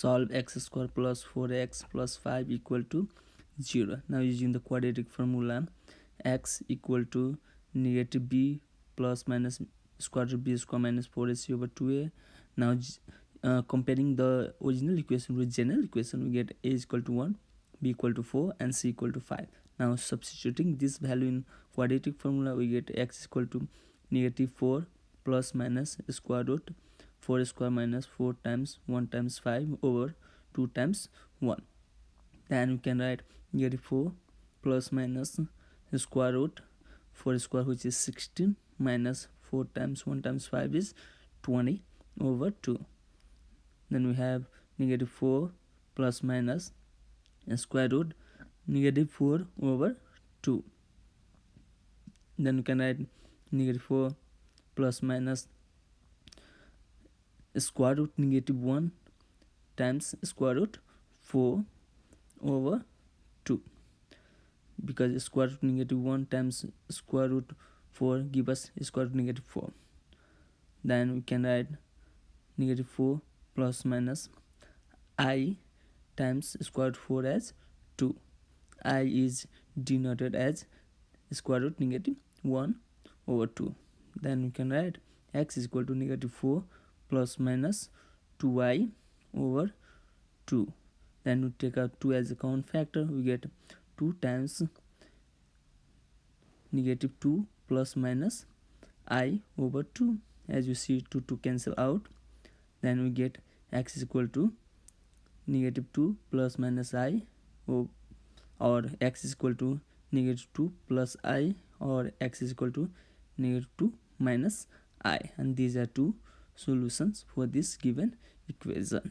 solve x square plus 4x plus 5 equal to 0 now using the quadratic formula x equal to negative b plus minus square root b square minus 4ac over 2a now uh, comparing the original equation with general equation we get a is equal to 1 b equal to 4 and c equal to 5 now substituting this value in quadratic formula we get x equal to negative 4 plus minus square root 4 square minus 4 times 1 times 5 over 2 times 1 then we can write negative 4 plus minus square root. 4 square which is 16 minus 4 times 1 times 5 is 20 over 2 then we have negative 4 plus minus square root negative 4 over 2 then we can write negative 4 plus minus square root negative 1 times square root 4 over 2 because square root negative 1 times square root 4 give us square root negative 4 then we can write negative 4 plus minus i times square root 4 as 2 i is denoted as square root negative 1 over 2 then we can write x is equal to negative 4 plus minus 2y over 2 then we take out 2 as a common factor. We get 2 times negative 2 plus minus i over 2 as you see 2 to cancel out. Then we get x is equal to negative 2 plus minus i or x is equal to negative 2 plus i or x is equal to negative 2 minus i. And these are two solutions for this given equation